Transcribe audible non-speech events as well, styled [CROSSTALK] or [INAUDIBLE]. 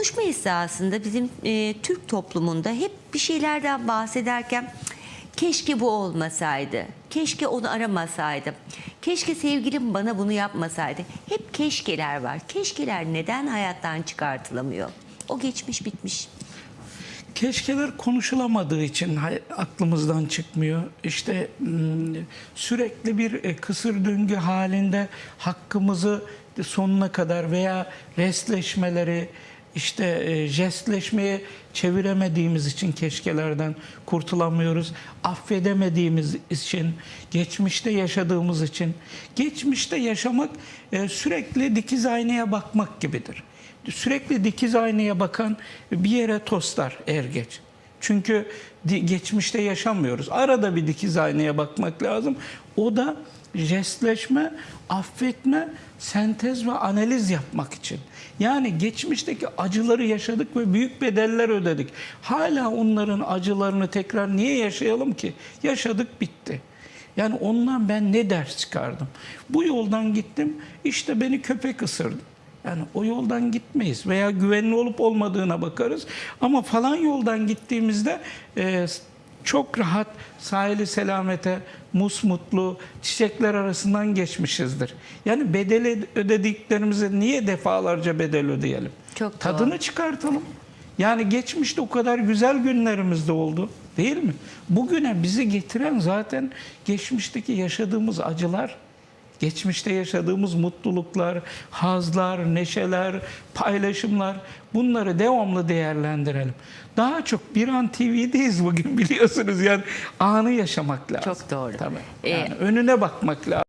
konuşma esasında bizim e, Türk toplumunda hep bir şeylerden bahsederken keşke bu olmasaydı, keşke onu aramasaydım, keşke sevgilim bana bunu yapmasaydı. Hep keşkeler var. Keşkeler neden hayattan çıkartılamıyor? O geçmiş bitmiş. Keşkeler konuşulamadığı için aklımızdan çıkmıyor. İşte hmm, sürekli bir e, kısır döngü halinde hakkımızı sonuna kadar veya restleşmeleri işte e, jestleşmeye çeviremediğimiz için keşkelerden kurtulamıyoruz. Affedemediğimiz için, geçmişte yaşadığımız için. Geçmişte yaşamak e, sürekli dikiz aynaya bakmak gibidir sürekli dikiz aynaya bakan bir yere toslar er geç. Çünkü geçmişte yaşamıyoruz. Arada bir dikiz aynaya bakmak lazım. O da jestleşme, affetme, sentez ve analiz yapmak için. Yani geçmişteki acıları yaşadık ve büyük bedeller ödedik. Hala onların acılarını tekrar niye yaşayalım ki? Yaşadık bitti. Yani ondan ben ne ders çıkardım? Bu yoldan gittim, işte beni köpek ısırdı. Yani o yoldan gitmeyiz veya güvenli olup olmadığına bakarız. Ama falan yoldan gittiğimizde e, çok rahat sahili selamete, musmutlu çiçekler arasından geçmişizdir. Yani bedeli ödediklerimize niye defalarca bedel ödeyelim? Çok doğru. Tadını çıkartalım. Yani geçmişte o kadar güzel günlerimiz de oldu değil mi? Bugüne bizi getiren zaten geçmişteki yaşadığımız acılar, geçmişte yaşadığımız mutluluklar, hazlar, neşeler, paylaşımlar bunları devamlı değerlendirelim. Daha çok bir an TV'deyiz bugün [LAUGHS] biliyorsunuz yani anı yaşamak lazım. Çok doğru. Tabii. Ee, Yani önüne bakmak lazım.